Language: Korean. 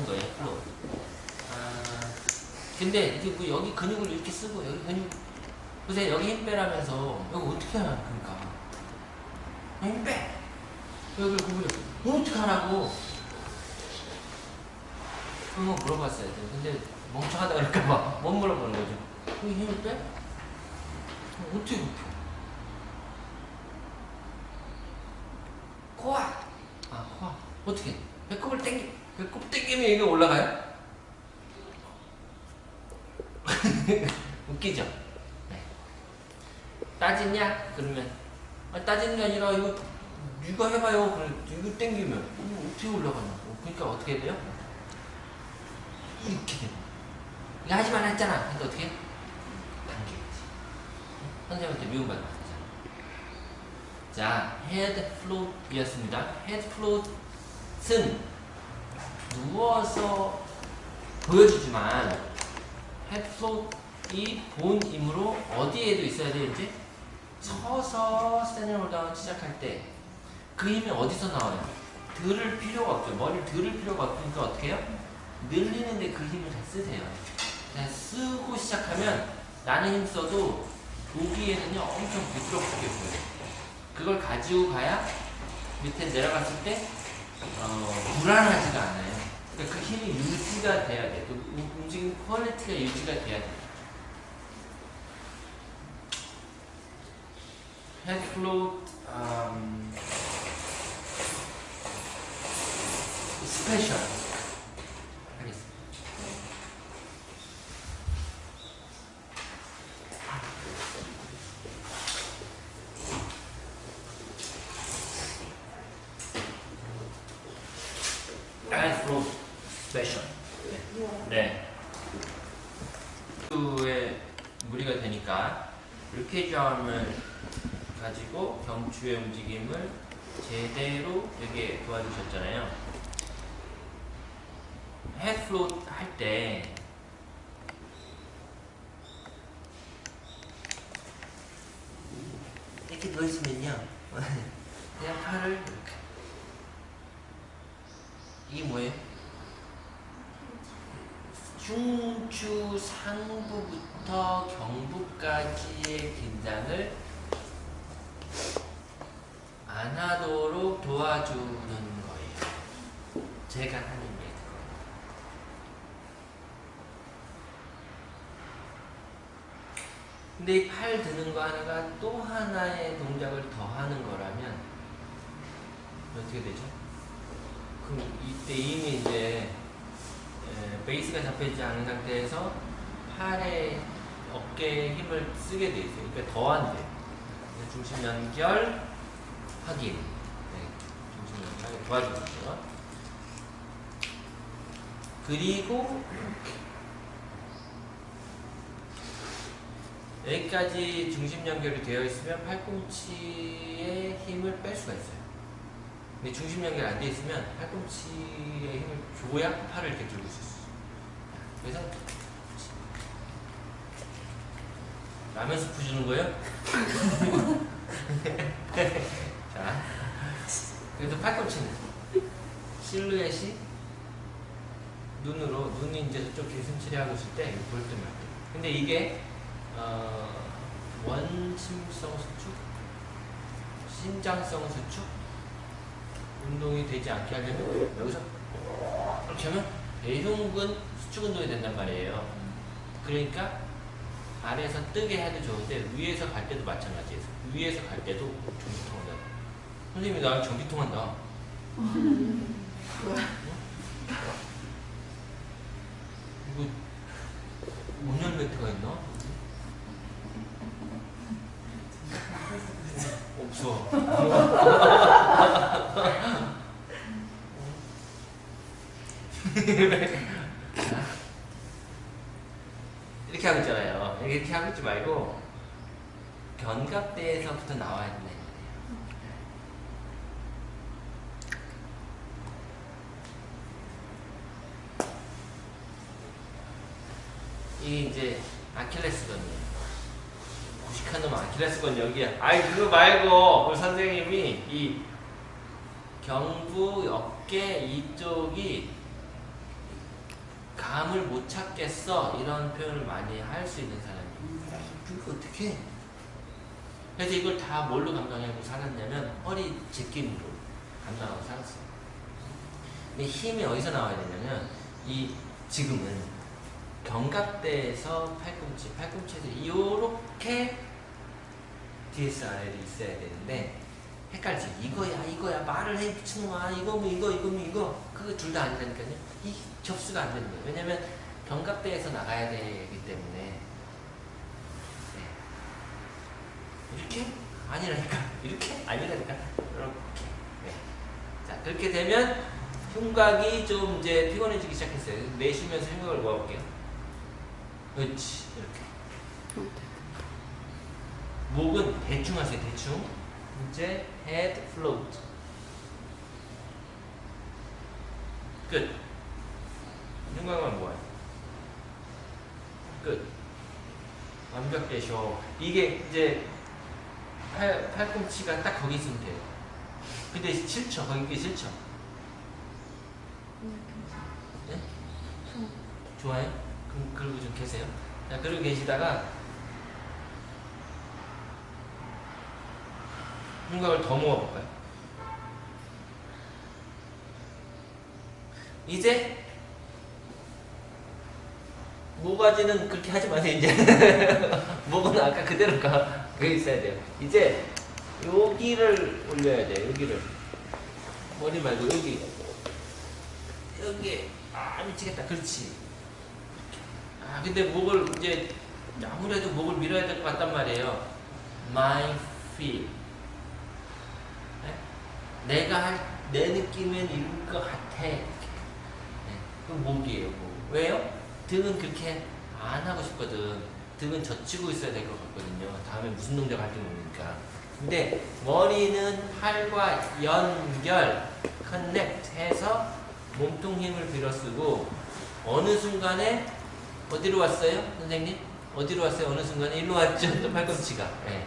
하는 거예요. float. 아, 근데 이게 뭐 여기 근육을 이렇게 쓰고 여기 근육 보세요 여기 힘 빼라면서 여기 어떻게 하나 그러니까 힘 빼. 여기 구부려. 어떻게 하라고? 그거 물어봤어야 돼. 근데 멍청하다 그럴까봐 못 물어보는 거죠. 여기 힘을 빼? 어떻게 그렇게? 코아. 아 코아. 어떻게? 배꼽을 당기. 배꼽 당기면 이게 올라가요? 웃기죠? 네. 따지냐? 그러면 아, 따지는 게 아니라 이거 이거 해봐요. 그래 이거 땡기면 이거 어떻게 올라가냐고. 그러니까 어떻게 돼요? 이렇게 돼요. 이거 하지 말라 했잖아. 근데 어떻게? 당겨야지. 선생님한테 미움받는 거잖아. 자, head float이었습니다. head float은 누워서 보여주지만 head float이 본이므로 어디에도 있어야 되는지 서서 standing roll down 시작할 때 그 힘이 어디서 나와요? 들을 필요가 없죠. 머리를 들을 필요가 없으니까 어떻게 해요? 늘리는데 그 힘을 잘 쓰세요. 그냥 쓰고 시작하면 나는 힘 써도 보기에는요 엄청 부드럽게 보여요. 그걸 가지고 가야 밑에 내려갔을 때 어, 불안하지가 않아요. 그러니까 그 힘이 유지가 돼야 돼. 그 우- 움직임 quality가 유지가 돼야 돼. head float um, 하겠습니다. head float special. 네. 에 무리가 되니까 루케이점을 가지고 경추의 움직임을 제대로 되게 도와주셨잖아요. 헤드플롯 할때 이렇게 누워있으면요 그냥 팔을 이렇게 이게 뭐예요? 중추 상부부터 경부까지의 긴장을 안 하도록 도와주는 거예요. 제가 하는 게. 근데 이 팔 드는 거 하나가 또 하나의 동작을 더 하는 거라면 어떻게 되죠? 그럼 이때 이미 이제 에, 베이스가 잡혀있지 않은 상태에서 팔에 어깨에 힘을 쓰게 돼 있어요. 그러니까 더안 돼요. 그래서 중심 연결 확인. 네, 중심 연결 도와주고요. 그리고 여기까지 중심 연결이 되어 있으면 팔꿈치의 힘을 뺄 수가 있어요. 근데 중심 연결 안 돼 있으면 팔꿈치의 힘을 줘야 팔을 이렇게 들고 있어요. 그래서 라면 스프 주는 거예요? 자, 그래서 팔꿈치는 실루엣이 눈으로 눈이 이제 저쪽 기슴칠이 하고 있을 때 이거 볼 때만 돼요. 근데 이게 어, 원심성 수축, 신장성 수축 운동이 되지 않게 하려면 여기서 하면 대흉근 수축 운동이 된단 말이에요. 그러니까 아래에서 뜨게 해도 좋은데 위에서 갈 때도 마찬가지예요. 위에서 갈 때도 전기통 한다. 선생님이 나랑 전기통 한다. 이거 5년 매트가 있나? 없어. 이렇게 하고 있잖아요. 이렇게 하고 있지 말고 견갑대에서부터 나와야 된다. 이. 이게 이제 아킬레스건이에요. 무식한 놈 아킬레스건 여기야. 아이 그거 말고 우리 선생님이 이 경부 어깨 이쪽이 감을 못 찾겠어 이런 표현을 많이 할 수 있는 사람이 그거 어떻게 해? 그래서 이걸 다 뭘로 감당하고 살았냐면 허리 제낌으로 감당하고 살았어요 근데 힘이 어디서 나와야 되냐면 이 지금은 견갑대에서 팔꿈치 팔꿈치에서 이렇게 DSRL이 있어야 되는데 헷갈리지. 이거야 이거야. 말을 해. 미친놈아. 이거 뭐 이거 이거 뭐 이거. 그거 둘다 아니라니까요. 이 접수가 안 되는 거예요 왜냐면 견갑대에서 나가야 되기 때문에. 네. 이렇게? 아니라니까. 이렇게? 아니라니까. 이렇게. 네. 자 그렇게 되면 흉곽이 좀 이제 피곤해지기 시작했어요. 내쉬면서 흉곽을 모아볼게요. 그렇지. 이렇게. 목은 대충 하세요. 대충 이제 head float. 끝. 흉곽만 모아요 끝. 완벽되셔 이게 이제 팔, 팔꿈치가 딱 거기 있으면 돼요 근데 싫죠 거기 싫죠 네? 좋아요? 그럼 그러고 좀 계세요. 자 그러고 계시다가 흉곽을 더 모아볼까요? 이제 모가지는 그렇게 하지 마세요 이제. 목은 아까 그대로 가 그게 있어야 돼요. 이제 여기를 올려야 돼요 여기를. 머리 말고 여기. 여기 아 미치겠다. 그렇지. 아 근데 목을 이제 아무래도 목을 밀어야 될 것 같단 말이에요. My feel 네? 내가 할, 내 느낌은 이럴 것 같아 이렇게. 네. 그 목이에요 목. 왜요? 등은 그렇게 안 하고 싶거든 등은 젖히고 있어야 될 것 같거든요 다음에 무슨 동작 할지 모르니까 근데 머리는 팔과 연결 커넥트 해서 몸통 힘을 빌어쓰고 어느 순간에 어디로 왔어요? 선생님? 어디로 왔어요? 어느 순간에 일로 왔죠? 또 팔꿈치가 네.